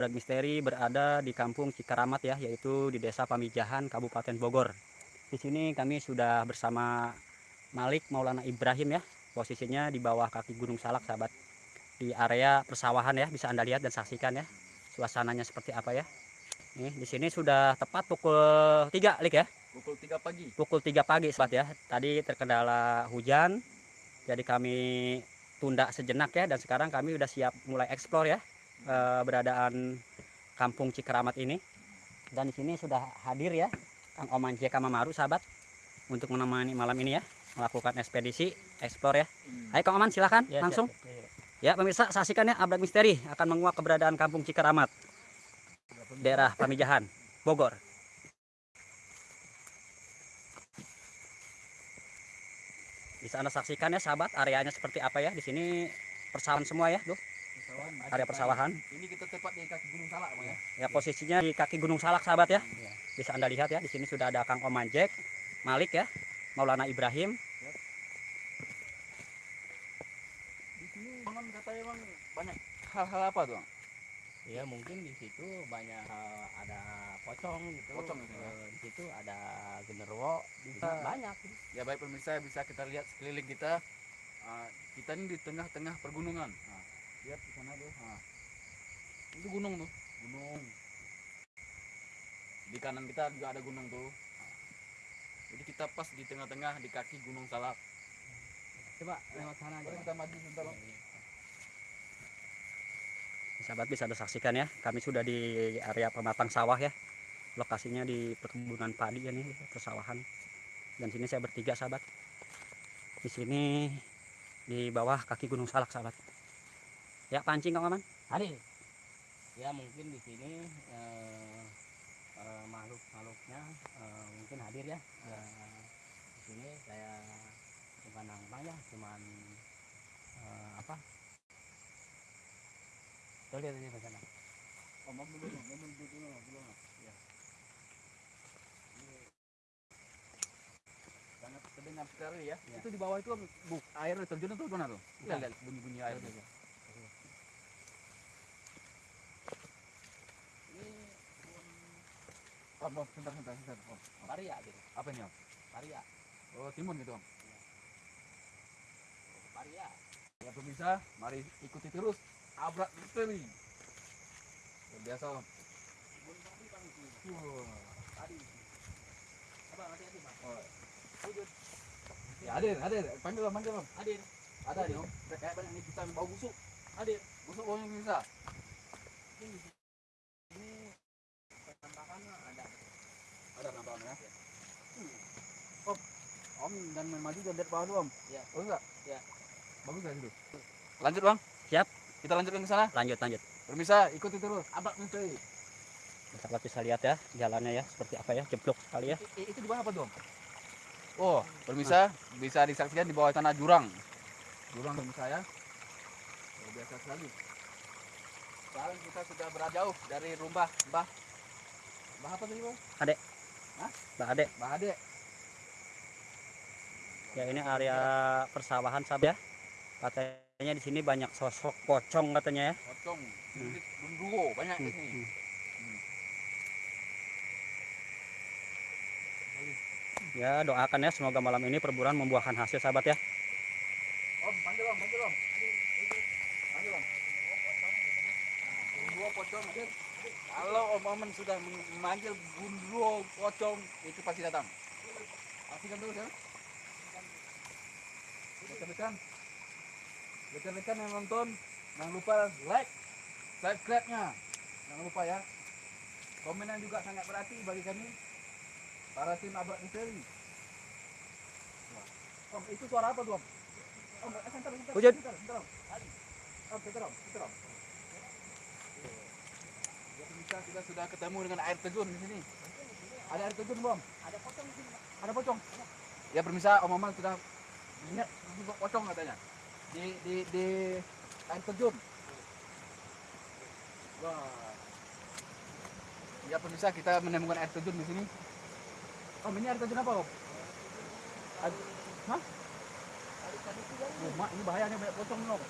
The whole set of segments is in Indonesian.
Brag Misteri berada di kampung Cikaramat ya, yaitu di Desa Pamijahan, Kabupaten Bogor. Di sini kami sudah bersama Malik Maulana Ibrahim ya, posisinya di bawah kaki Gunung Salak sahabat. Di area persawahan ya, bisa Anda lihat dan saksikan ya, suasananya seperti apa ya. Nih, di sini sudah tepat pukul 3 Lik ya. Pukul 3 pagi. Pukul 3 pagi sahabat ya. Tadi terkendala hujan, jadi kami tunda sejenak ya dan sekarang kami sudah siap mulai eksplor ya keberadaan kampung Cikeramat ini. Dan di sini sudah hadir ya Kang Oman J. Kamamaru sahabat untuk menemani malam ini ya melakukan ekspedisi eksplor ya. Hmm. Ayo Kang Oman silakan Ya, langsung. siap, siap. Ya pemirsa saksikan ya Abrak Misteri akan menguak keberadaan kampung Cikeramat daerah Pamijahan Bogor. Bisa Anda saksikan ya sahabat areanya seperti apa ya di sini persawahan semua ya tuh. Area persawahan. Ini kita tepat di kaki Gunung Salak, Bang ya. Ya posisinya di kaki Gunung Salak sahabat ya. Bisa Anda lihat ya di sini sudah ada Kang Oman Jack, Malik ya, Maulana Ibrahim. Di sini Bang katanya Bang banyak hal-hal apa tuh, Bang? Ya mungkin di situ banyak eh, ada pocong gitu. Pocong itu ya. Eh, di situ ada genderuwo, Bisa. banyak. Ya baik pemirsa bisa kita lihat sekeliling kita. Ah, kita ini di tengah-tengah pergunungan. Nah, lihat di sana tuh. Nah. Itu gunung tuh, gunung. Di kanan kita juga ada gunung tuh. Jadi kita pas di tengah-tengah di kaki Gunung Salak. Coba lewat sana aja. Kita maju sebentar. Sahabat bisa Anda saksikan ya, kami sudah di area pematang sawah ya. Lokasinya di perkebunan padi ya nih, persawahan. Dan sini saya bertiga sahabat. Di sini di bawah kaki Gunung Salak sahabat. Ya pancing Kang Oman. Hadir. Ya mungkin di sini eh, eh, makhluk-makhluknya eh, mungkin hadir ya. Eh, di sini saya bukan nambang ya, cuman eh, apa? Tuh lihat ini ke sana. Oh, mobil dulu, mobil dulu, mobil dulu. Ya. Ini sangat terdengar sekali ya. Ya. Itu di bawah itu bu, air terjun itu mana tuh? Kita Ya. lihat bunyi-bunyi air Tuh, itu. Bang, sebentar, sebentar, sebentar. Paria gitu. Apa ini, Om? Paria. Oh, timun gitu, Om. Paria. Ya, pemirsa, mari ikuti terus Abrak Misteri. Luar biasa, Om. Wah. Tadi. Coba hati-hati, Bang. Oh. Ya, hadir, hadir. Panggil, Om, panggil, Om. Hadir. Ada nih om, kayak banyak nih pisang bau busuk. Hadir. Busuk baunya bisa. Ini penampakan ada. Ada nampaknya. Om, om dan main maju dan lihat bawah dulu om. Iya. Bagus nggak? Iya. Bagus nggak situ? Lanjut bang. Siap. Kita lanjutkan ke sana. Lanjut lanjut. Permisa, ikuti terus. Abak misteri. Sahabat bisa lihat ya jalannya ya seperti apa ya, jeblok sekali ya. I- itu di bawah apa om? Oh, permisa bisa disaksikan di bawah tanah jurang. Jurang pemirsa ya. Luar biasa sekali. Sekarang kita sudah berada jauh dari rumah Mbah. Mbah apa tadi bang? Mbak Ade, Mbah Ade. Ya ini area persawahan sahabat ya. Katanya di sini banyak sosok pocong katanya ya. Pocong, Hmm. banyak di Hmm, sini. hmm. Ya doakan ya semoga malam ini perburuan membuahkan hasil sahabat ya. Om, panggil om, panggil om. Panggil om. Gundruwo pocong. Kalau om Omen sudah memanggil gundruwo pocong, itu pasti datang. Pastikan terus ya. Rekan-rekan, rekan-rekan yang nonton, jangan lupa like, subscribe-nya. Jangan lupa ya. Komenan juga sangat berarti bagi kami. Para tim Abrak Misteri. Om, itu suara apa tuh om? Om, eh, sebentar, sebentar, Wujud. sebentar, om. Om, sebentar, om, sebentar, om. Ya, pemirsa, kita sudah ketemu dengan air terjun di sini. Ada air terjun, Bom? Ada pocong di sini. Ada pocong? Ya, pemirsa, Om Maman sudah lihat juga pocong katanya. Di di di air terjun. Wah. Ya, pemirsa, kita menemukan air terjun di sini. Om, ini air terjun apa, Om? Hah? Oh, mak, ini bahayanya banyak pocong nih, Om.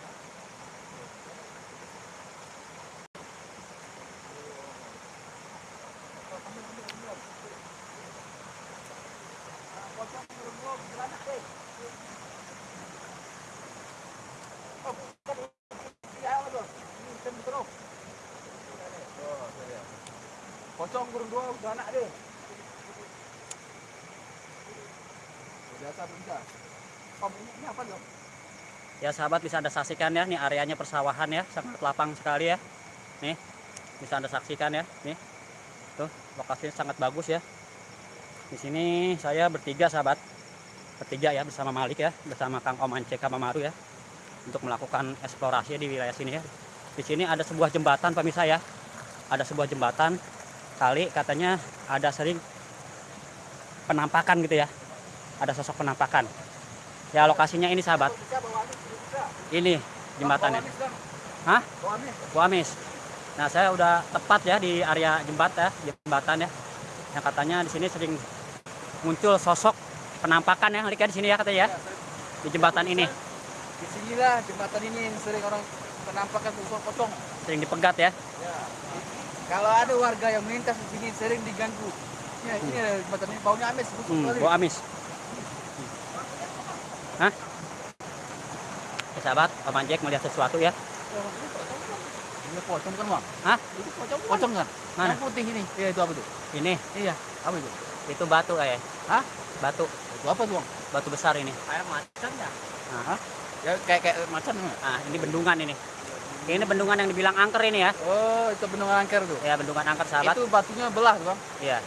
Pocong burung dua udah anak deh. Biasa bisa. Om ini, ini apa dong? Ya sahabat bisa anda saksikan ya, nih areanya persawahan ya, sangat lapang sekali ya. Nih, bisa anda saksikan ya, nih. Tuh, lokasinya sangat bagus ya. Di sini saya bertiga sahabat, bertiga ya bersama Malik ya, bersama Kang Om Ance Kamamaru ya, untuk melakukan eksplorasi di wilayah sini ya. Di sini ada sebuah jembatan pemirsa ya, ada sebuah jembatan kali katanya ada sering penampakan gitu ya, ada sosok penampakan. Ya lokasinya ini sahabat, ini jembatannya. Bawa amis, Bang. Hah? Bawa amis. Bu Amis. Nah, saya udah tepat ya di area jembatan ya, jembatan ya. Yang katanya di sini sering muncul sosok penampakan ya, ya di sini ya katanya ya, Ya, sering- di jembatan ini. Di sinilah jembatan ini yang sering orang penampakan usul pocong. Sering dipegat ya. Ya. Kalau ada warga yang melintas di sini sering diganggu. Ya, ini ada jembatan ini baunya amis, busuk Hmm. Bu Amis. Hah? Ya, sahabat, Om Anjek melihat sesuatu ya. Ini pocong kan, Bang? Hah? Itu pocong, pocong kan? Mana? Yang putih ini. Iya, itu apa tuh? Ini, Iya, apa itu? itu batu ya. Hah? Batu, Itu apa tuh, Bang? batu besar ini. Air macan ya? Nah, Ya kayak kayak macan ya? nah, ini bendungan ini. Ini bendungan yang dibilang angker ini ya. Oh, itu bendungan angker tuh. Ya, bendungan angker sahabat. Itu batunya belah, tuh, Bang. Iya.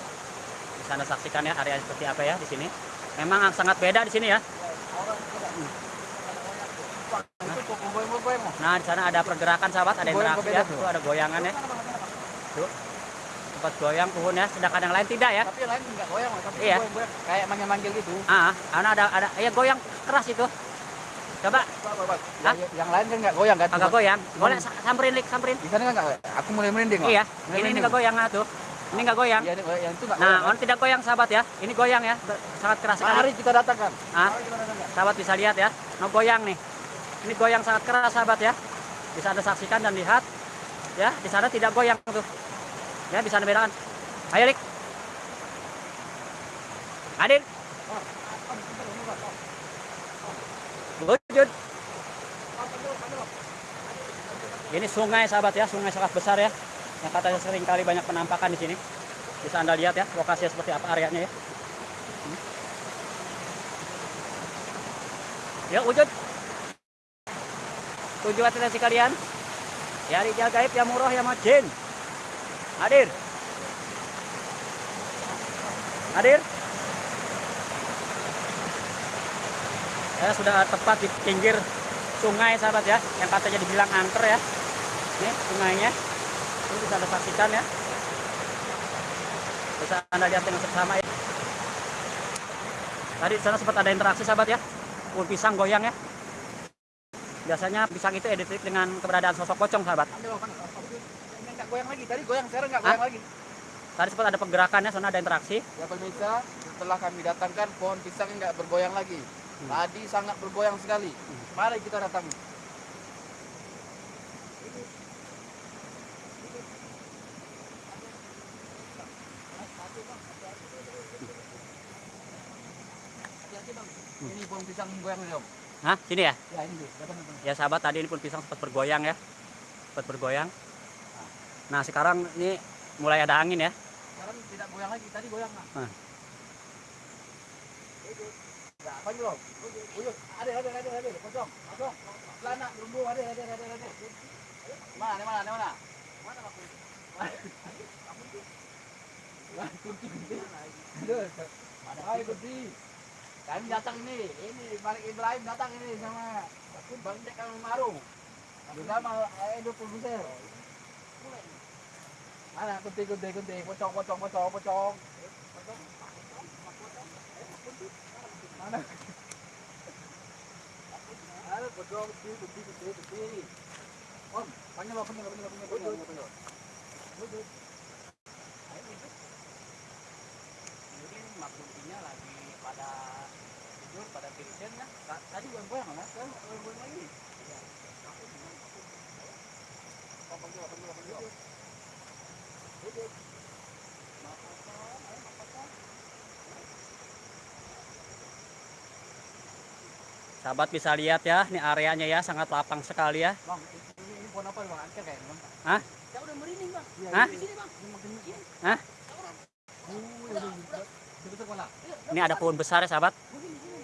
Bisa Anda saksikan ya area seperti apa ya di sini. Memang sangat beda di sini ya. Nah, di sana ada pergerakan sahabat, ada Goyang interaksi ya. tuh. Ada goyangan ya. Tuh. Tempat goyang pohon ya, sedangkan yang lain tidak ya. Tapi yang lain enggak goyang, tapi Iya. goyang-goyang kayak manggil-manggil gitu. Ah, karena ada ada ya goyang keras itu. Coba Coba, Bang. Hah? Yang, yang lain kan enggak goyang kan? agak goyang. Boleh sa- samperin lik, samperin. Di sana kan enggak? Aku mulai merinding. Iya, Mulai ini enggak goyang ah, tuh. Ini goyang. Iya, ini- yang itu enggak Nah, goyang. on tidak goyang sahabat ya. Ini goyang ya, sangat keras kan? Sekali. kita datang kan. Ah, Mari kita datang kan. sahabat bisa lihat ya. No goyang nih. Ini goyang sangat keras sahabat ya. Bisa Anda saksikan dan lihat. Ya, di sana tidak goyang tuh. Ya, bisa Anda bedakan. Ayo, Lik. Hadir. Wujud. Ini sungai sahabat ya, sungai sangat besar ya. Yang katanya sering kali banyak penampakan di sini. Bisa Anda lihat ya, lokasinya seperti apa areanya ya. Ya, wujud. Tujuh atensi kalian. Ya rijal gaib, ya murah, ya majin. Hadir. Hadir. Saya sudah tepat di pinggir sungai sahabat ya, yang katanya dibilang angker ya. Ini sungainya. Ini bisa anda saksikan ya. Bisa anda lihat dengan seksama ya. Tadi di sana sempat ada interaksi sahabat ya. Pohon pisang goyang ya. Biasanya pisang itu identik dengan keberadaan sosok pocong sahabat. Enggak goyang lagi. Tadi goyang, sekarang enggak Hah? goyang lagi. Tadi sempat ada pergerakan ya, sana ada interaksi. Ya pemirsa, setelah kami datangkan pohon pisang enggak bergoyang lagi. Hmm. Tadi sangat bergoyang sekali. Mari kita datang. Hati-hati, Bang. Ini pohon pisang goyang nih, Om. Hah, sini ya? Ya, ini. Datang, datang. Ya sahabat tadi ini pun pisang sempat bergoyang ya. Sempat bergoyang. Nah, sekarang ini mulai ada angin ya. Sekarang tidak goyang lagi, tadi goyang nah. Hah. Ya, apa ini, Bang? Uyuk, ada, ada, ada, ada, pocong, pocong, celana, lumbu, ada, ada, ada, ada, ada. Mana, di mana, di mana? Mana, Bang? Wah, kunci, kunci. Aduh, Hai, kunci. Kami datang ini, ini Malik Ibrahim datang ini sama Bang Dek Kang Maru. Bersama Edo produser. Mana kunti kunti kunti pocong pocong pocong pocong. Mana? Ada pocong kunti kunti kunti kunti. Om, panggil apa panggil panggil panggil panggil panggil. Wujud. Mungkin maksudnya lagi pada tidur, pada tidur ya. Ta- Tadi goyang goyang kan? Sekarang goyang goyang lagi. Oh, panggil panggil panggil. Wujud. Sahabat bisa lihat ya, ini areanya ya sangat lapang sekali ya. Bang, ini, ini pohon apa bang? Angker kayaknya bang. Hah? Ya udah merinding bang. Hah? Hah? Ini ada pohon besar ya sahabat.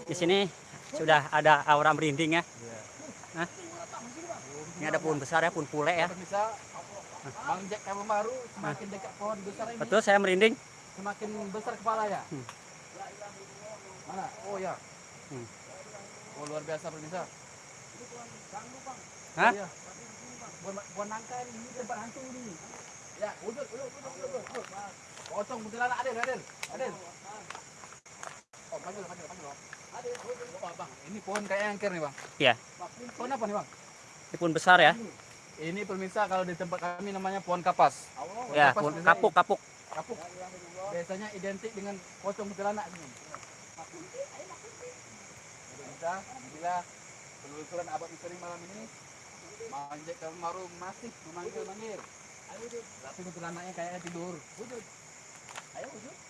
Di sini sudah ada aura merinding ya. Hah? Ini ada pohon besar ya, pohon pule ya. Bang Jack kamu baru semakin dekat pohon besar ini Betul saya merinding. semakin besar kepala ya. Hmm. Mana? Oh ya. Hmm. Oh luar biasa pemirsa. Hah? Iya. Buan, buan nangka ini, tempat hantu ini. Ya, wujud, wujud, wujud, wujud. Pocong kuntilanak Adil, Adil, Adil. Oh. Oh, bang, ini pohon kayak angker nih bang. Iya. Pohon apa nih bang? Ini pohon besar ya. Ini pemirsa kalau di tempat kami namanya pohon kapas. Pohon Ya, kapas pohon kapuk kapuk. kapuk biasanya identik dengan pocong kuntilanak ini. Kita bila penelusuran abad misteri malam ini Manjek Kamaru masih memanggil manggil. Tapi kuntilanaknya kayaknya tidur. Wujud. Ayo wujud.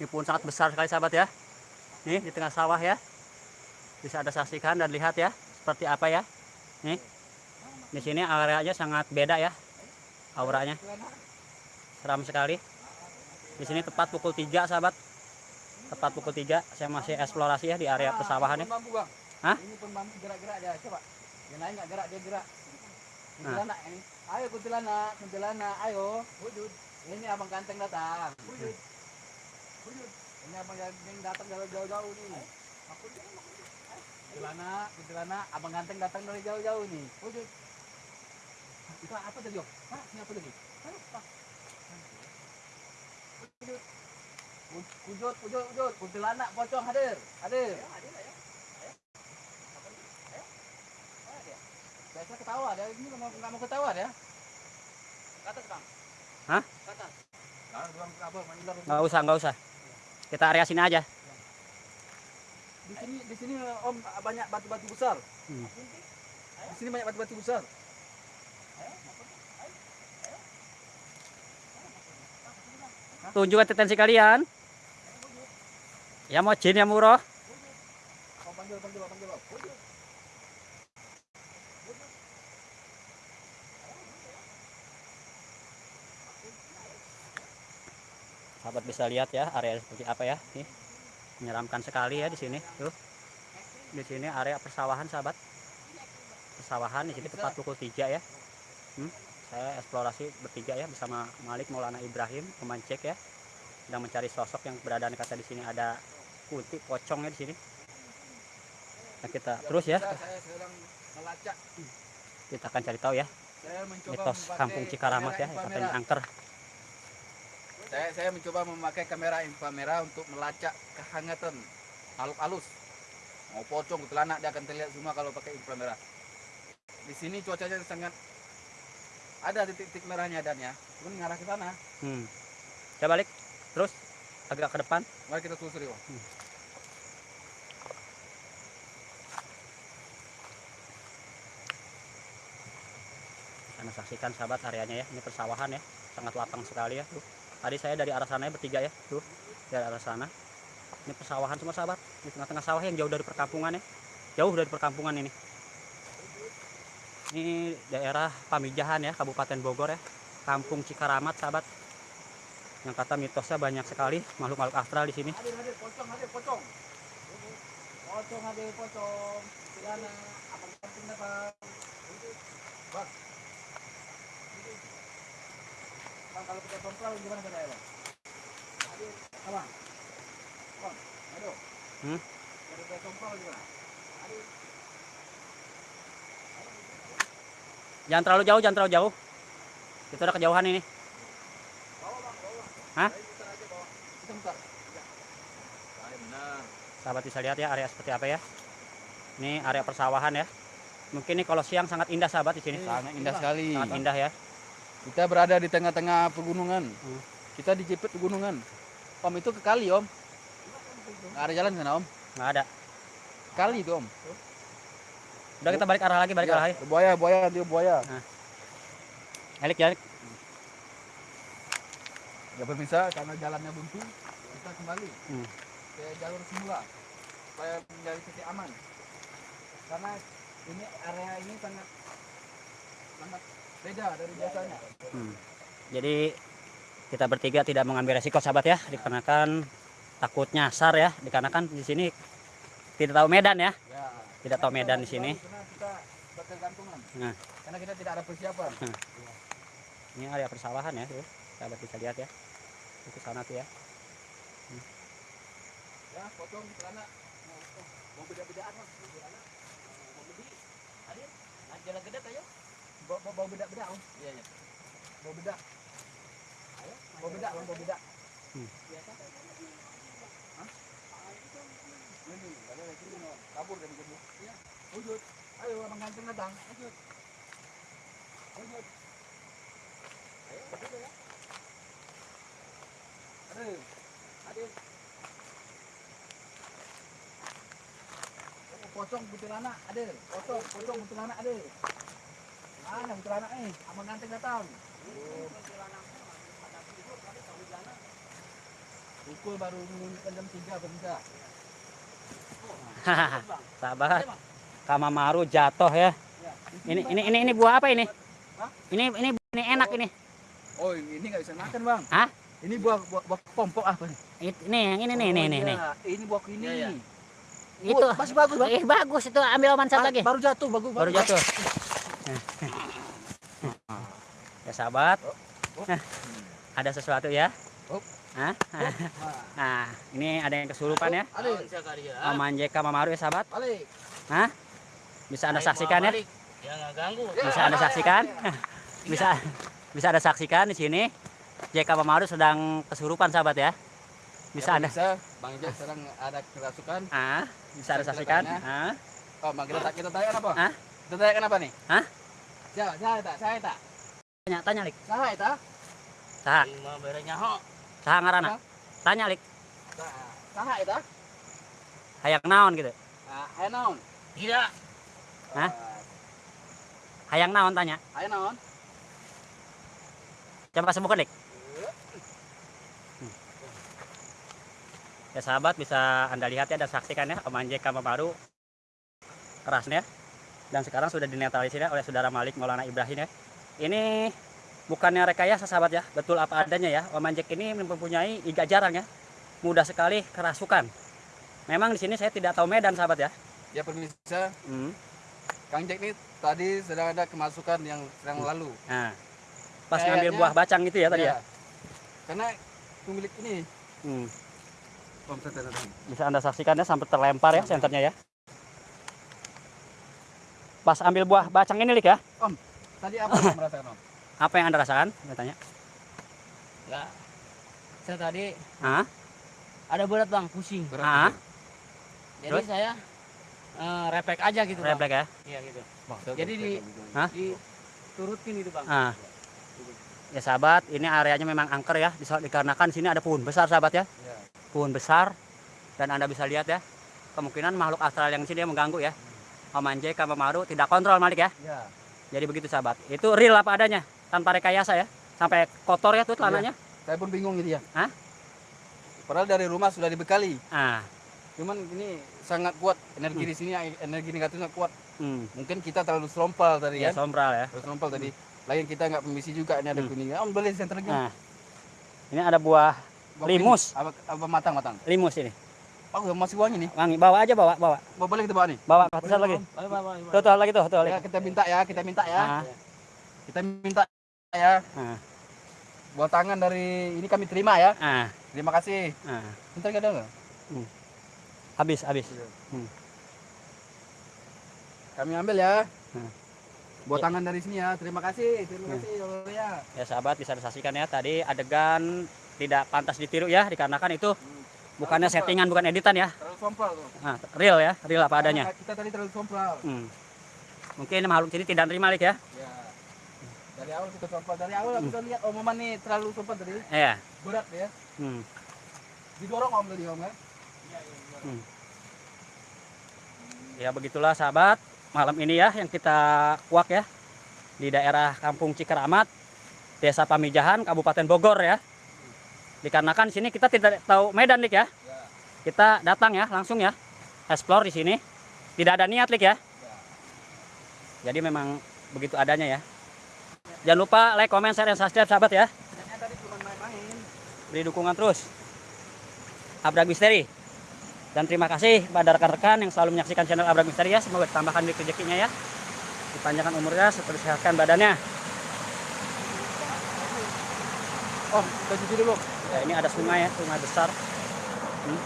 Ini pohon sangat besar sekali sahabat ya. Nih di tengah sawah ya. Bisa Anda saksikan dan lihat ya seperti apa ya. Nih. Di sini areanya sangat beda ya. Auranya seram sekali. Di sini tepat pukul 3 sahabat. Tepat pukul 3 saya masih eksplorasi ya di area Ah, persawahan ya. Hah? Ini pohon bambu gerak-gerak dia. Coba. Yang lain nggak gerak dia gerak. Kuntilanak ini. Ayo kuntilanak, kuntilanak, ayo. Wujud. Ini abang ganteng datang. Wujud. Ini abang ganteng datang dari jauh-jauh nih. Kuntilanak, kuntilanak, abang ganteng datang dari jauh-jauh nih. Wujud. Itu apa tadi, Om? Hah? Ini apa tadi? Hah? Apa? Wujud. Wujud, wujud, wujud, wujud. Kuntilanak, pocong hadir. Hadir. Biasa ketawa dia ini nggak mau nggak mau ketawa dia. Ke atas bang. Hah? Ke atas. Nah, bang apa mandilar Nggak usah nggak usah. Kita area sini aja. Di sini di sini om banyak batu-batu besar. Hmm. Di sini banyak batu-batu besar. Tunjukkan tendensi kalian. Ya mau jin ya muro. Om panggil panggil panggil. Sahabat bisa lihat ya area seperti apa ya. Nih. Menyeramkan sekali ya di sini. Tuh. Di sini area persawahan sahabat. Persawahan di sini tepat pukul 3 ya. Hmm. Saya eksplorasi bertiga ya bersama Malik Maulana Ibrahim pemancek ya. Sedang mencari sosok yang berada kata di sini ada kunti pocongnya di sini. Nah, kita terus ya kita akan cari tahu ya mitos kampung Cikaramat ya katanya angker. Saya saya mencoba memakai kamera inframerah untuk melacak kehangatan makhluk halus. Mau pocong, kuntilanak dia akan terlihat semua kalau pakai inframerah. Di sini cuacanya sangat ada titik-titik merahnya dan ya. Cuman ngarah ke sana. Hmm. Saya balik terus agak ke depan. Mari kita telusuri, Bang. Anda saksikan sahabat areanya ya. Ini persawahan ya. Sangat lapang sekali ya. Tuh. Tadi saya dari arah sana ya bertiga ya. Tuh. Dari arah sana. Ini persawahan semua sahabat. Di tengah-tengah sawah yang jauh dari perkampungan ya. Jauh dari perkampungan ini. Ini daerah Pamijahan ya, Kabupaten Bogor ya. Kampung Cikaramat sahabat. Yang kata mitosnya banyak sekali makhluk-makhluk astral di sini. Pocong, pocong. Pocong, pocong. Bang. Kalau kita kontrol gimana caranya, Bang? Hadir, apa? Bang, aduh. Hmm? Kalau kita kontrol gimana? Hadir. Jangan terlalu jauh, jangan terlalu jauh. Itu udah kejauhan ini. Bawa, Bang, bawa. Hah? Kita. Sahabat bisa lihat ya area seperti apa ya. Ini area persawahan ya. Mungkin ini kalau siang sangat indah sahabat di sini. Sangat indah sekali. Sangat indah ya. Kita berada di tengah-tengah pegunungan. Hmm. Kita dijepit pegunungan. Om itu ke kali om. Nggak ada jalan sana om. Nggak ada. Kali itu om. Udah kita balik arah lagi, balik Ya, arah lagi. Buaya, buaya, dia buaya. Balik ya. Ya pemirsa, karena jalannya buntu, kita kembali Hmm. ke jalur semula supaya menjadi titik aman. Karena ini area ini sangat sangat beda dari biasanya. Hmm. Jadi kita bertiga tidak mengambil resiko sahabat ya, dikarenakan takut nyasar ya, dikarenakan di sini tidak tahu medan ya, Ya. tidak tahu medan di sini. Karena kita bertergantungan. Nah. Karena kita tidak ada persiapan. Ini area persawahan ya, tuh. sahabat bisa lihat ya. Itu sana tuh ya. Ya, potong celana. Mau mau beda-bedaan Mas. Mau bedi. Hadir. Jalan gede ayo. Bawa bawa- beda-beda Om. Iya, iya. Bawa beda. Ayo, bawa beda, Om, bawa beda. Hmm. Biasa. Hah? Ini, ada lagi ini, kabur dari gembok. Iya. Wujud. Ayo, abang ganteng datang. Wujud. Wujud. Ayo, wujud ya. Aduh. Oh, Pocong kuntilanak ada. Pocong, pocong kuntilanak ada. Mana kuntilanak nih? Abang ganteng datang. Pukul baru menunjukkan jam 3 bisa. sahabat, Kamamaru jatuh ya. Ini ini ini ini buah apa ini? Hah? Ini ini ini enak ini. Oh, ini nggak bisa makan, Bang. Hah? Ini buah buah, buah pompok apa nih? Ini yang ini nih Oh, nih nih iya. nih. Ini buah ini. Iya, iya. Itu Oh, masih bagus, Bang. eh bagus itu ambil oman satu Ba- lagi. Baru jatuh, bagus. Baru bagus. jatuh. ya sahabat, Oh. ada sesuatu ya. Oh. Hah? Nah, Nah, ini ada yang kesurupan ya. Alik, Oman JK Mamaru ya sahabat. alik. Bisa anda saksikan ya. Ya. Bisa anda saksikan. bisa bisa anda saksikan di sini. JK Mamaru sedang kesurupan sahabat ya. Bisa Ya, anda Bisa. Bang Jack sekarang ada kerasukan. ah, bisa anda saksikan. Ah, Oh, Bang kita kita tanyakan apa? Hah? Kita tanyakan apa nih? Hah? Saya, saya tak, saya tak. Tanya tanya lik. Saya tak. Saha, Lima berenya ho. saha ngaranna? Tanya lik. Saya tak. Hayang naon gitu. Ah, ayo naon. Tidak. Hah? Hayang naon tanya. Ayo naon. Coba sebutkan lik. Ya sahabat bisa anda lihat ya dan saksikan ya Om Anjay Kama baru kerasnya dan sekarang sudah dinetralisir ya oleh saudara Malik Maulana Ibrahim ya. Ini bukannya rekayasa sahabat ya, betul apa adanya ya. Om Anjek ini mempunyai iga jarang ya, mudah sekali kerasukan. Memang di sini saya tidak tahu medan sahabat ya. Ya pemirsa, Hmm. Kang Jack nih tadi sedang ada kemasukan yang sedang lalu. Nah, pas Kayaknya- ngambil buah bacang itu ya tadi ya. Karena pemilik ini Hmm. Om. Bisa anda saksikan ya sampai terlempar ya senternya ya. Pas ambil buah bacang ini lik ya, Tadi apa yang merasakan Om? apa yang anda rasakan? Saya tanya. Ya. Saya tadi Ah, ada berat bang, pusing. Berat. ah, Jadi Terus? saya eh, refleks aja gitu bang. ya. Iya gitu. Maksudnya Jadi di- Hah? Diturutin itu bang. Ah. Ya sahabat, ini areanya memang angker ya, dikarenakan di sini ada pohon besar sahabat ya. Ya. Pohon besar dan anda bisa lihat ya, kemungkinan makhluk astral yang di sini yang mengganggu ya. Om Anjay, Kama Maru tidak kontrol Malik ya. Ya. Jadi begitu sahabat. Itu real apa adanya, tanpa rekayasa ya. Sampai kotor ya tuh celananya. Saya pun bingung gitu ya. Hah? Padahal dari rumah sudah dibekali. Ah, Cuman ini sangat kuat energi di sini energi negatifnya kuat. hmm. Mungkin kita terlalu serompal tadi Ya, sombral ya. Terlalu serompal tadi. Lain kita nggak permisi juga ini ada Hmm. kuning. Om beli center lagi. Nah, ini ada buah Bawa limus. Apa, apa matang matang? limus ini. Oh masih wangi nih. Wangi, bawa aja bawa, bawa. Bawa balik kita bawa nih. Bawa satu lagi. Baik, baik, baik. Tuh, tuh lagi tuh, tuh lagi. Ya kita minta ya, kita minta ya. Ah, Kita minta ya. ah, Buat tangan dari ini kami terima ya. ah, Terima kasih. ah. Bentar nggak ada nggak? Habis, habis. Kami ambil ya. Hmm. Buat Ya. tangan dari sini ya. Terima kasih. Terima Hmm. kasih ya. Ya sahabat bisa disaksikan ya tadi adegan tidak pantas ditiru ya dikarenakan itu bukannya settingan bukan editan ya. Terlalu sompral tuh. Nah, real ya, real apa adanya. Karena Kita tadi terlalu sompral. Hmm. Mungkin makhluk sini tidak terima Lik ya. Ya. Dari awal kita sompral. Dari awal kita lihat omongan nih terlalu sompral tadi. Iya. Berat ya. Hmm. Didorong om tadi om ya. Ya begitulah sahabat malam ini ya yang kita kuak ya di daerah Kampung Cikeramat, Desa Pamijahan, Kabupaten Bogor ya. Dikarenakan di sini kita tidak tahu medan Lik ya. Ya. Kita datang ya langsung ya explore di sini. Tidak ada niat Lik ya. Jadi memang begitu adanya ya. Jangan lupa like, comment, share, dan subscribe sahabat ya. beri dukungan terus. Abrak Misteri. Dan terima kasih pada rekan-rekan yang selalu menyaksikan channel Abrak Misteri ya. Semoga ditambahkan di rezekinya ya. Dipanjangkan umurnya, disehatkan badannya. Oh, kita cuci dulu. Ya, ini ada sungai ya, sungai besar. Hmm.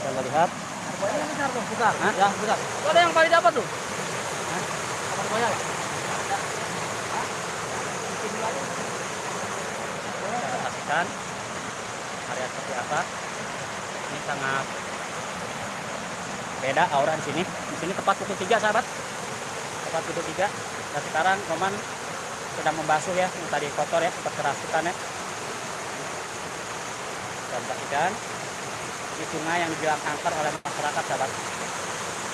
Kita lihat. Buayanya besar tuh, besar. Hah? Ya, besar. Tuh ada yang paling dapat tuh. Hah? Kita saksikan area seperti apa. Ini sangat beda aura di sini. Di sini tepat pukul 3 sahabat. Tepat pukul 3. Dan sekarang Roman sedang membasuh ya, yang tadi kotor ya, sempat kerasukan ya. Dan saksikan ini sungai yang dibilang angker oleh masyarakat sahabat.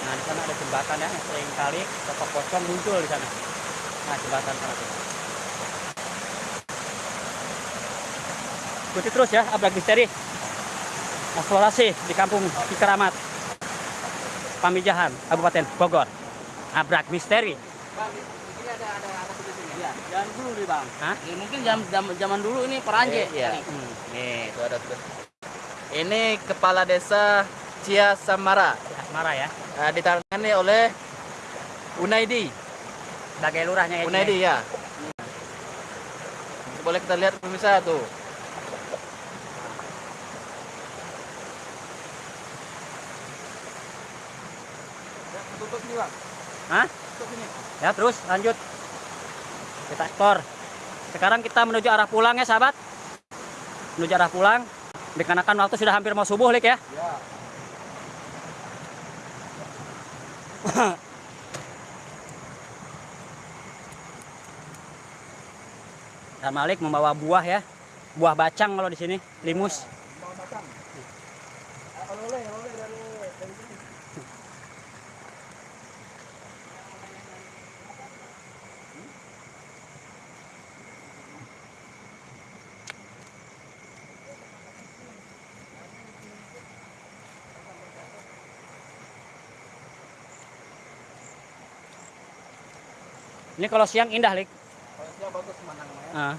Nah di sana ada jembatan ya, yang sering kali pokok pocong muncul di sana. Nah jembatan sana. Ikuti terus ya, Abrak Misteri. Eksplorasi di kampung Cikeramat, Pamijahan, Kabupaten Bogor. Abrak Misteri. Bang, di sini ada ada ada tulis Iya. Jangan dulu nih, Bang. Hah? Ya, mungkin zaman zaman, zaman dulu ini peranje. Iya. kali. Hmm. Nih, itu ada tulis. Ini kepala desa Cia Samara. Asmara ya, Uh, ditangani oleh Unaidi. sebagai lurahnya ya. Unaidi ya. Boleh kita lihat pemirsa tuh. Tutup sini, Bang. Hah? Tutup sini. Ya terus lanjut. Kita ekspor. Sekarang kita menuju arah pulang ya sahabat. Menuju arah pulang. Dikarenakan waktu sudah hampir mau subuh Lik ya. Ya. Dan Malik membawa buah ya. Buah bacang kalau di sini, limus. Ini kalau siang indah Lik. Kalau siang bagus pemandangannya. Nah,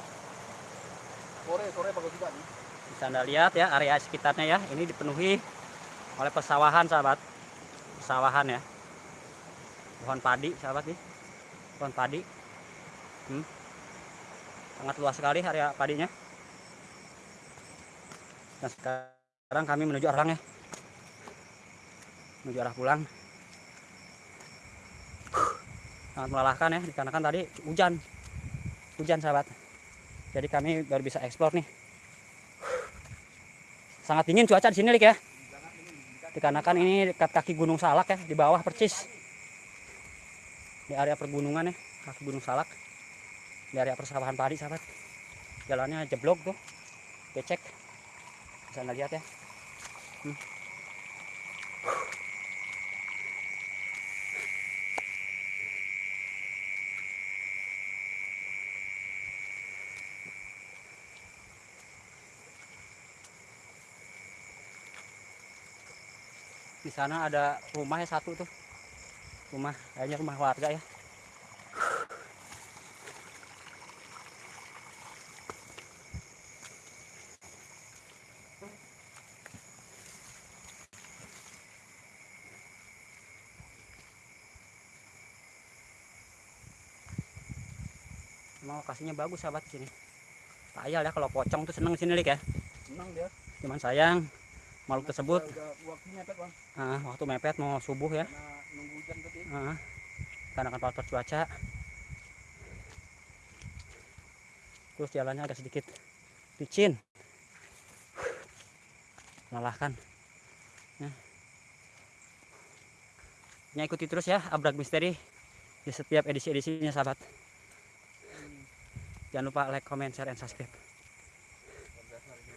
Sore, sore bagus juga nih. bisa anda lihat ya area sekitarnya ya. Ini dipenuhi oleh persawahan sahabat. Persawahan ya. Pohon padi sahabat nih. Pohon padi. Hmm. Sangat luas sekali area padinya. Dan sekarang kami menuju arah pulang ya. Menuju arah pulang. Sangat melelahkan ya, dikarenakan tadi hujan. Hujan sahabat. Jadi kami baru bisa eksplor nih. Sangat dingin cuaca di sini Lik ya. Dikarenakan ini dekat kaki Gunung Salak ya, di bawah percis. Di area pergunungan ya, kaki Gunung Salak. Di area persawahan padi sahabat. Jalannya jeblok tuh. Becek. Bisa anda lihat ya. Hmm. Sana ada rumah ya satu tuh. Rumah, kayaknya rumah warga ya. Emang lokasinya bagus sahabat sini. Tayal ya kalau pocong tuh seneng sini Lik ya. Senang dia. Cuman sayang makhluk tersebut Udah, udah waktunya Pet, Bang. ah, waktu mepet mau subuh ya. Karena nunggu hujan tadi. Karena kan faktor cuaca. Terus jalannya agak sedikit licin. Melelahkan. Ya. Ya, ikuti terus ya Abrak Misteri di setiap edisi-edisinya sahabat. Jangan lupa like, comment, share, and subscribe. Luar biasa ini.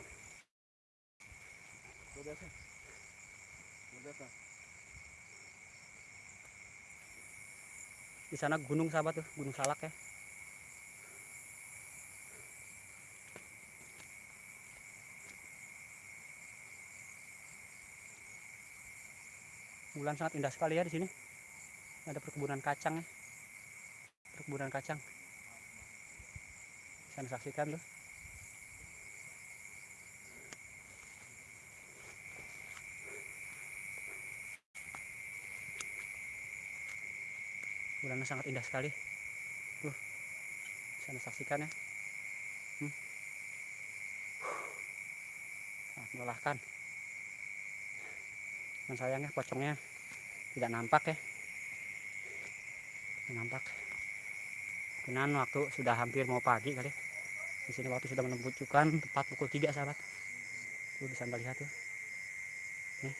Di sana gunung sahabat tuh, Gunung Salak ya. Bulan sangat indah sekali ya di sini. Ada perkebunan kacang ya. Perkebunan kacang. Bisa saksikan tuh. Bulannya sangat indah sekali. Tuh, bisa saksikan ya. Hmm. Sangat melelahkan. Dan sayangnya pocongnya tidak nampak ya. Tidak nampak. Kenan waktu sudah hampir mau pagi kali. Di sini waktu sudah menunjukkan tepat pukul 3 sahabat. Tuh bisa anda lihat tuh. Nih.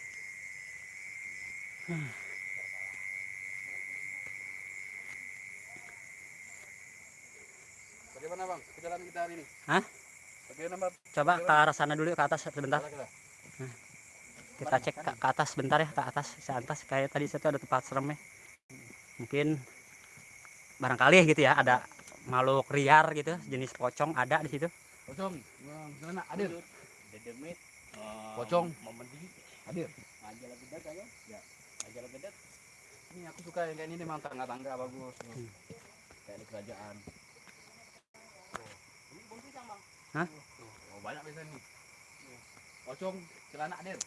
Hmm. Bagaimana bang perjalanan kita hari ini? Hah? Bagaimana? Coba ke arah sana dulu ke atas sebentar. Kita. Kita cek ke, ke atas sebentar ya, ke atas, ke atas. Kayak tadi situ ada tempat serem ya. Mungkin barangkali gitu ya ada makhluk liar gitu, jenis pocong ada di situ. Pocong, sana hadir. Dedemit. Pocong. Memedi. Hadir. Ayo. Ya. Ajala gedak. Ini aku suka yang kayak ini memang tangga-tangga bagus. Hmm. Kayak di kerajaan. Ini bom pisang bang. Hah? Oh, banyak biasa nih. Pocong, celana. Hadir.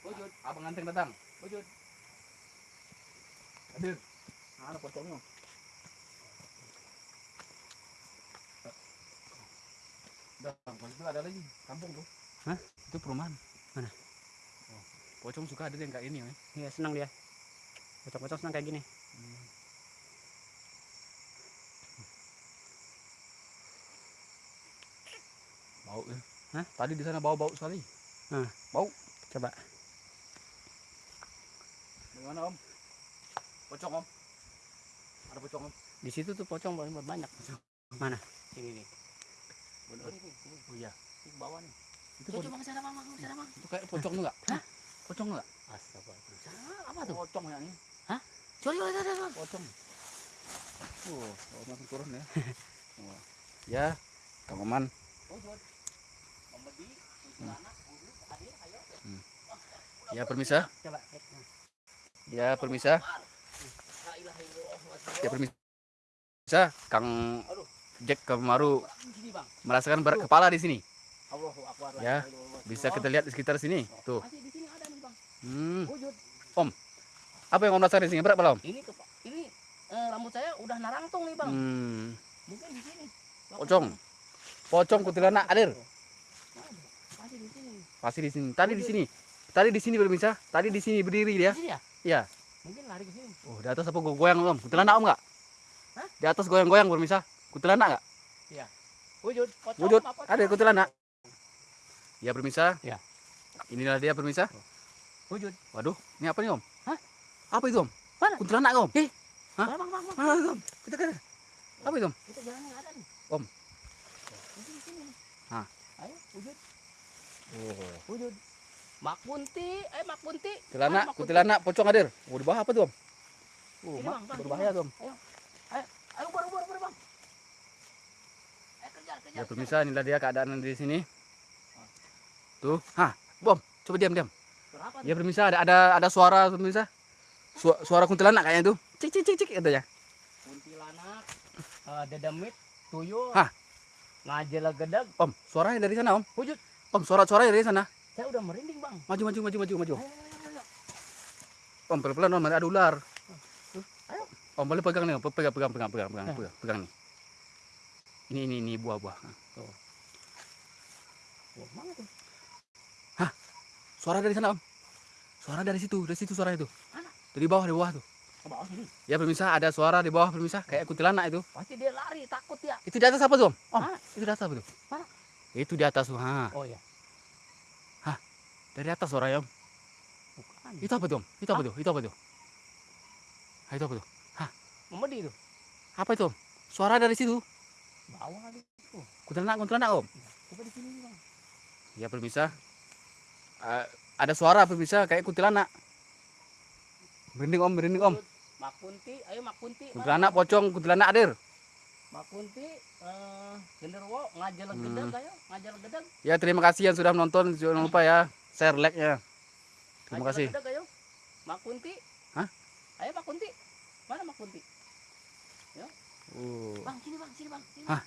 Wujud. Abang ganteng datang. Wujud. Hadir. Nah, ada pocongnya. Udah, kalau itu ada lagi kampung tuh. Hah? Itu perumahan. Mana? Oh, pocong suka ada yang kayak ini, ya. Iya, senang dia. Pocong-pocong senang kayak gini. Bau ya. Hah? Tadi di sana bau-bau sekali. Coba. Bagaimana Om? Pocong Om? Ada pocong Om? Di situ tuh pocong banyak banyak. Sini nih. Bener ini. Ini Oh iya. Ke bawah nih. Itu, Coba po- bang sana bang, bang, sana bang. itu kayak pocong enggak? Hah? Pocong enggak? Astagfirullah. Sana apa tuh? Pocong ya ini. Coba coba coba, coba. Pocong. Oh, oh langsung turun ya. Oh. Ya, Kang Oman. Wujud. Ayo. Ya, permisa. Ya, permisa. Ya, permisa. Kang. Jack bang. merasakan berat kepala di sini. Ya. Bisa kita lihat di sekitar sini. Tuh. Hmm. Wujud. Apa yang Om rasakan di sini? Berat Om? Ini ini eh, rambut saya udah narangtung nih bang. Hmm. Mungkin di sini. Bang, Pocong. Pocong kuntilanak hadir. Waduh, Masih di sini. Pasti di sini. Tadi di sini. Tadi di sini pemirsa. Tadi di sini berdiri dia. Ya? Iya. Mungkin lari ke sini. Oh, di atas apa go- goyang Om? Kuntilanak Om enggak? Hah? Di atas goyang-goyang pemirsa. Kuntilanak enggak? Wujud. Pocong Wujud. apa pocong? Ada kuntilanak. Ya pemirsa. Ya. Inilah dia pemirsa. Wujud. Waduh, ini apa nih Om? Hah? Apa itu Om? Mana? Kuntilanak Om. Hah? Mana, bang, bang, bang. Mana Om? Kita kan. Apa itu Om? Kita jalan yang ada nih. Om. Di sini. Hah? Ayo, wujud. Oh. Wujud. Mak Kunti, eh Mak Mak Kunti? kuntilanak pocong hadir. Oh, di bawah apa tuh Om? Oh, Ini, mak, Bang, berbahaya tuh Om. Ayo, baru, baru, baru, bang. Eh, kejar, kejar. Ya pemirsa, inilah dia keadaan di sini. Tuh, hah, bom, coba diam diam. Berapa Ya pemirsa, ada ada ada suara pemirsa. Su- suara kuntilanak kayaknya tuh. Cik cik cik cik katanya. kuntilanak, eh, dedemit, tuyul, Hah? ngajela gedeg. Om, suaranya dari sana Om. Wujud. Om, suara-suara dari sana. Saya udah merinding bang. Maju maju maju maju maju. Ayo, ayo, ayo. Om, pelan-pelan Om, ada ular. Ayo. Om, boleh pegang nih, pegang pegang pegang pegang pegang pegang, pegang nih. Ini ini ini buah-buah. Wah, mana tuh? Suara dari sana Om. Suara dari situ, dari situ suara itu. Mana? Dari bawah, dari bawah tuh. Ke bawah sini. Ya pemirsa, ada suara di bawah pemirsa, kayak kuntilanak itu. Pasti dia lari, takut ya. Itu di atas apa tuh Om? Om, itu di atas apa tuh? Mana? Itu di atas tuh, ha. Oh iya. Dari atas suaranya Om. Bukan. Itu apa tuh Om? Itu apa tuh? Itu apa tuh? Itu apa tuh? Memedi itu. Apa itu Om? Suara dari situ. Bawah itu. Kuntilanak, kuntilanak Om. Coba di sini bang. Ya pemirsa. Eh, ada suara pemirsa kayak kuntilanak. Merinding Om, merinding Om. Wujud. Mak Kunti, ayo Mak Kunti. Mana Kuntilanak pocong, kuntilanak hadir. Mak Kunti, eh, genderuwo, ngajel Hmm. gedeg ayo, ngajel gedeg. Ya terima kasih yang sudah menonton. Jangan lupa ya share like-nya. Terima kasih. gedeg, ayo. Mak Kunti. Hah? Ayo Mak Kunti. Mana Mak Kunti? Oh. Bang, sini bang, sini bang. Hah.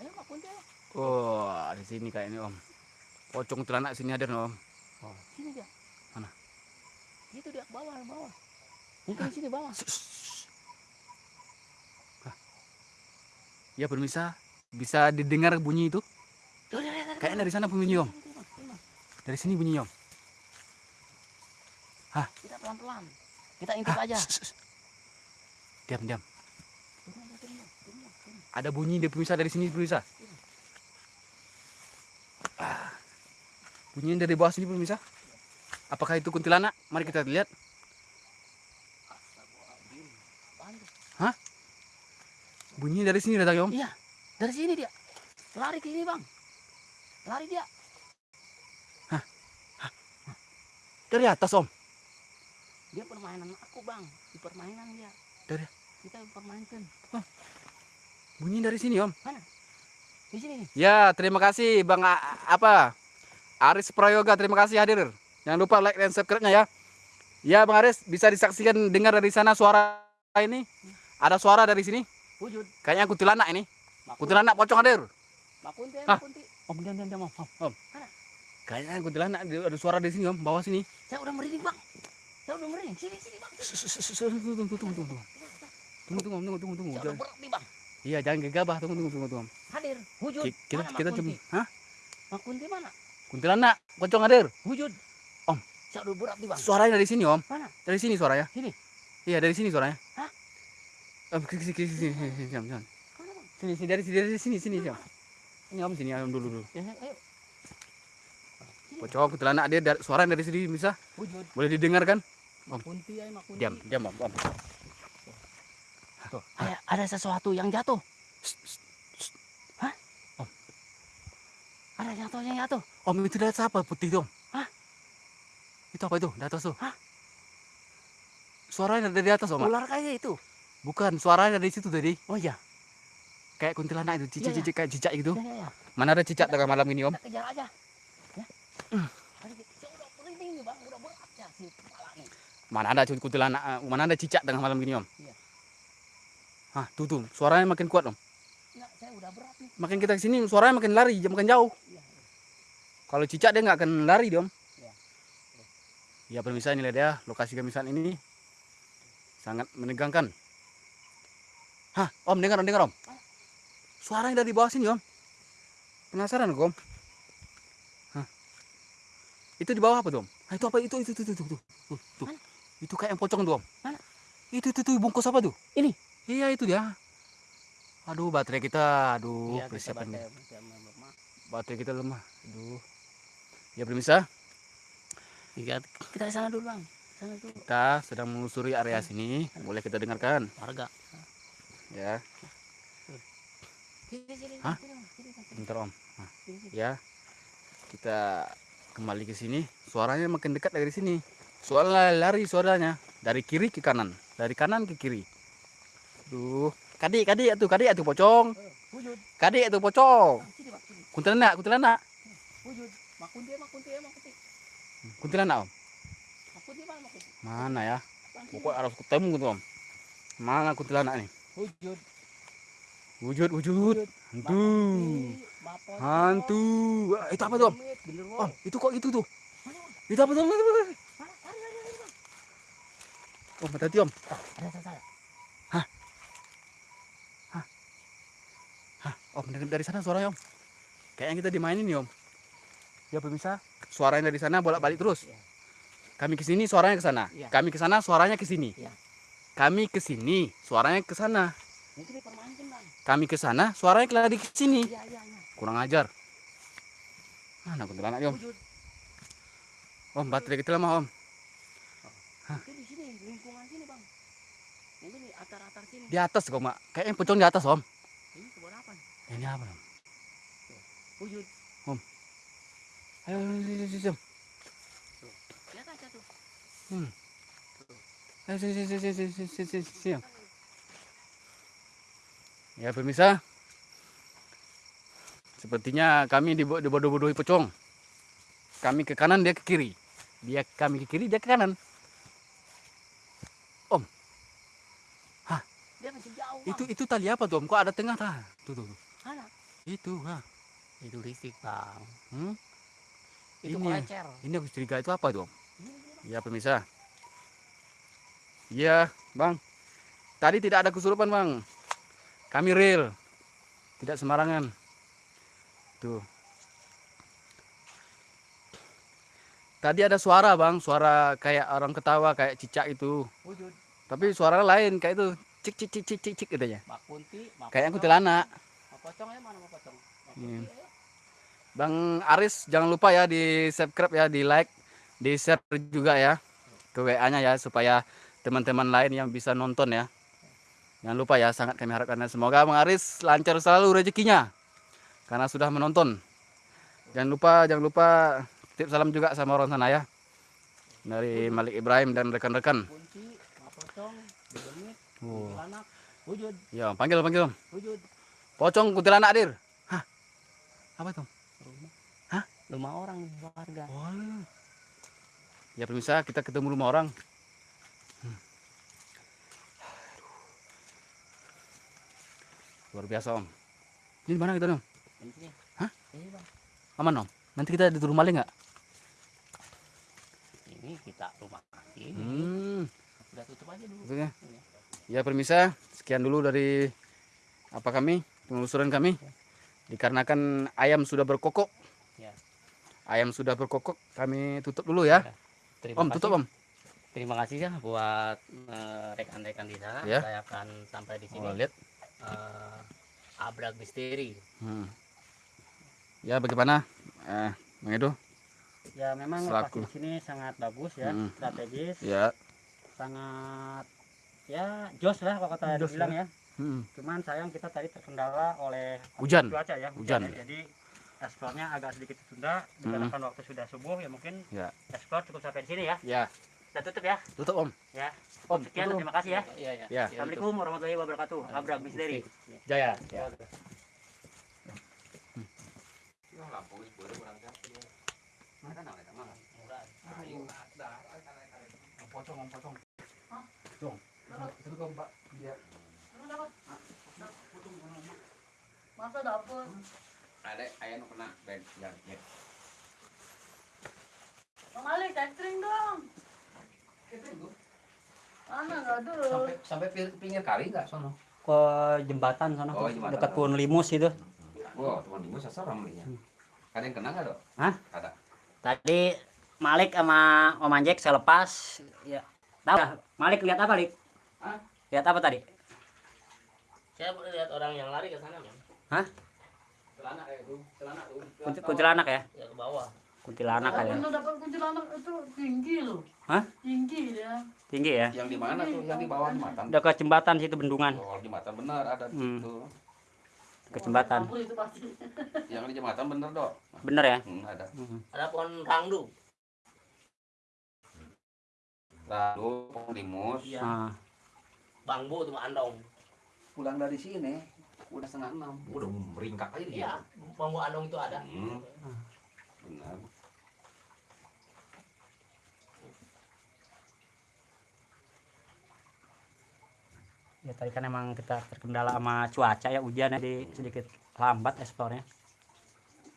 Ayo ayo. Oh, di sini kayaknya Om. Pocong kuntilanak sini hadir Om. Sini dia. Itu dia bawah, bawah. Mungkin sini bawah. Ah. Ya permisa, bisa didengar bunyi itu? Kayaknya dari sana bunyi om. Dari sini bunyi om. Hah? Kita pelan-pelan. Kita intip aja. Diam, diam. Ada bunyi dia permisa dari sini permisa. Iya. Ah. Bunyinya dari bawah sini pemirsa. Apakah itu kuntilanak? Mari kita lihat. Tuh? Bunyinya dari sini datang om. iya dari sini dia lari ke sini bang lari dia Dari atas om. dia permainan aku bang di permainan dia Dari- kita permainkan Bunyi dari sini om. di sini Ya, terima kasih Bang A- apa? Aris Prayoga, terima kasih hadir. Jangan lupa like dan subscribe-nya ya. Ya, Bang Aris, bisa disaksikan dengar dari sana suara ini? Ada suara dari sini? wujud Kayaknya kuntilanak ini. Kuntilanak pocong hadir. makunti makunti Om, diam, diam, diam, om. Om? Kayaknya kuntilanak ada suara dari sini om, bawah sini. saya udah merinding bang saya udah merinding sini sini bang Tunggu, tunggu, tunggu, tunggu, tunggu. Tunggu, tunggu, tunggu, tunggu, saya udah Jangan- berat nih bang Iya, jangan gegabah. Tunggu, tunggu, tunggu, tunggu. hadir wujud Ki- Kita kita cuma, hah? makunti mana Kuntilanak, pocong hadir. wujud Om. berat nih bang Suaranya dari sini om. Mana? Dari sini suaranya. Sini? Iya, dari sini suaranya. Hah? Om, sini, sini, sini, sini, sini, sini, sini. Sini, sini dari sini, dari sini, sini, sini. Ini om sini, om dulu dulu. ya, ayo Pocong kuntilanak dia dari, suara dari sini bisa boleh didengarkan? Om. makunti ya makunti Diam, diam om. om. Tuh, kayak ada sesuatu yang jatuh Shh, shh. ada jatuh yang jatuh Om itu dari apa putih om? Hah? Itu apa itu? Di atas tuh. Hah? Suaranya dari atas om. ular kayak itu Bukan, suaranya dari situ tadi. oh iya Kayak kuntilanak itu, Iya, cicak-cicak kayak cicak gitu. ya ya ya Mana ada cicak tengah malam ini om? kita kejar aja ya ya Mana ada kuntilanak, eh, mana ada cicak tengah malam gini om? Iya. Hah, tuh tuh, suaranya makin kuat om. Enggak, saya udah berat nih Makin kita ke sini suaranya makin lari, makin jauh. iya iya. Kalau cicak dia nggak akan lari om. Ya pemirsa ini lihat ya lokasi kami saat ini sangat menegangkan. Hah, om dengar om dengar om. Suaranya dari bawah sini om. Penasaran om? Hah. Itu di bawah apa tuh om? Ah, itu apa itu itu itu itu tuh tuh tuh. Itu kayak yang pocong tuh om. Mana? Itu itu tuh bungkus apa tuh? Ini? Iya itu dia. Aduh baterai kita, aduh Iya, persiapan lemah. baterai kita lemah. Aduh. Ya pemirsa, kita ke sana dulu bang sana dulu kita sedang menelusuri area sini. Boleh kita dengarkan, warga ya. Hah? Bentar om. Nah, sini. ya. Kita kembali ke sini. Suaranya makin dekat dari sini. Suara lari suaranya dari kiri ke kanan, dari kanan ke kiri. Duh, kadik kadik tuh kadik tuh pocong. Eh, Kadik tuh pocong. Kuntilanak, kuntilanak. wujud makunti ya makunti ya makunti Kuntilanak om. mana ya? Pokoknya harus ketemu tuh om. Mana kuntilanak nih? wujud Wujud, wujud. Hantu. Hantu. Wah, itu apa tuh om? Om, itu kok itu tuh? Itu apa tuh? om? Om, hati-hati om. Ah, Hah, om dari, dari sana suaranya om. Kayaknya kita dimainin nih om. Ya pemirsa, suaranya dari sana bolak-balik terus. Iya. Kami ke sini suaranya ke sana. Iya. Kami ke sana suaranya ke sini. Iya. Kami ke sini suaranya ke sana. Kami ke sana suaranya lari ke sini. iya iya iya Kurang ajar. Mana kuntilanak om? Om, baterai kita lemah om. itu di sini lingkungan sini bang itu di atar atar sini Di atas kok mak. Kayaknya pocong di atas om. ini kebun apa? Ini apa om? wujud Hmm. Ayo, sini, sini, sini. Lihat Ayo, sini, sini, sini, sini, sini, sini. Ya, pemirsa. Sepertinya kami dibodoh-bodohi pocong. Kami ke kanan, dia ke kiri. Dia kami ke kiri, dia ke kanan. Om. Hah? Dia masih jauh. Itu itu tali apa tuh, Om? Kok ada tengah? Tuh, tuh, tuh. Itu, hah? Itu listrik, Bang. Hmm? Itu Ini ya. kolecer Ini aku curiga itu apa bang. Ya pemirsa, Iya, Bang. Tadi tidak ada kesurupan, Bang. Kami real. Tidak sembarangan. Tuh. Tadi ada suara, Bang. Suara kayak orang ketawa, kayak cicak itu. wujud Tapi suara lain kayak itu. Cik cik cik cik cik cik katanya. Kunti Kayak yang kuntilanak. Pocong ya mana Pocong Iya. Kunti, ayo. Bang Aris jangan lupa ya di subscribe ya, di like, di share juga ya ke WA-nya ya supaya teman-teman lain yang bisa nonton ya. Jangan lupa ya, sangat kami harapkan semoga Bang Aris lancar selalu rezekinya karena sudah menonton. Jangan lupa, jangan lupa tip salam juga sama orang sana ya. Dari Malik Ibrahim dan rekan-rekan. Oh. wujud Ya, panggil panggil. wujud Pocong kuntilanak dir. Hah? Apa itu? Rumah orang warga Oh. Ya pemirsa, kita ketemu rumah orang. Hmm. Luar biasa om. Ini di mana kita om? ini Hah? ini bang Aman om. Nanti kita di rumah maling nggak? ini kita rumah ini Hmm. udah tutup aja dulu. Ya pemirsa, sekian dulu dari apa kami penelusuran kami. Dikarenakan ayam sudah berkokok. Ya. Ayam sudah berkokok, kami tutup dulu ya. terima Om kasih. tutup om. terima kasih ya buat eh, rekan-rekan di sana Ya. saya akan sampai di sini Oh, lihat. Eh, abrak misteri Hmm. Ya bagaimana? Eh, Bang Edo? Ya memang Selaku. lokasi di sini sangat bagus ya, Mm. strategis, Ya. sangat ya jos lah kalau kata Jos dibilang ya. Hmm. Cuman sayang kita tadi terkendala oleh Hujan. cuaca ya, Hujan. ya. Jadi eksplornya agak sedikit tertunda dikarenakan waktu sudah subuh ya mungkin Ya. eksplor cukup sampai di sini ya. Ya. Kita tutup ya. Tutup om. Ya. Om, Sekian tutup. terima kasih ya. iya iya Ya. Assalamualaikum warahmatullahi wabarakatuh. Abrak misteri. Jaya. Ya. Itu mbak. Dia. Masa dapet? Ada ayam kena bed yang ya. Bang Malik, catering dong. Mana nggak ada? sampai sampai pinggir kali nggak sono Ke jembatan sana Oh, jembatan. dekat Pulau Limus itu. wah teman ibu seseram nih ya ada yang kena nggak dok Hah? ada Tadi Malik sama Om Anjek saya lepas. Ya. Tahu? Malik lihat apa, Lik? Hah? Lihat apa tadi? saya lihat orang yang lari ke sana Bang. Celana kayak itu celana tuh Kunti- Kuntilanak ya? ya ke bawah Kuntilanak Saya ya. pernah dapat kuntilanak itu tinggi loh. Hah? Tinggi dia. Tinggi ya? yang di mana tuh yang di bawah jembatan Dekat jembatan situ bendungan. oh jembatan bener ada Hmm. tuh Ke jembatan. Campur itu pasti. yang di jembatan bener dok Bener ya? hmm, ada ada pohon rangdu lalu limus iya Ah. bambu tuh andong pulang dari sini udah setengah enam. Udah meringkak aja dia iya bambu andong itu ada. Hmm. benar. Ya tadi kan emang kita terkendala sama cuaca ya hujan ya, jadi sedikit lambat eksplornya.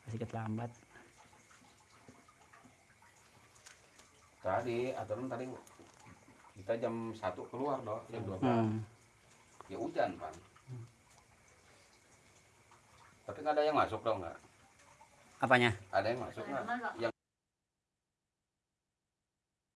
Sedikit lambat. tadi aturan tadi kita jam satu keluar dok. Jam dua Hmm. ya hujan kan tapi nggak ada yang masuk dong nggak Apanya? ada yang masuk nggak yang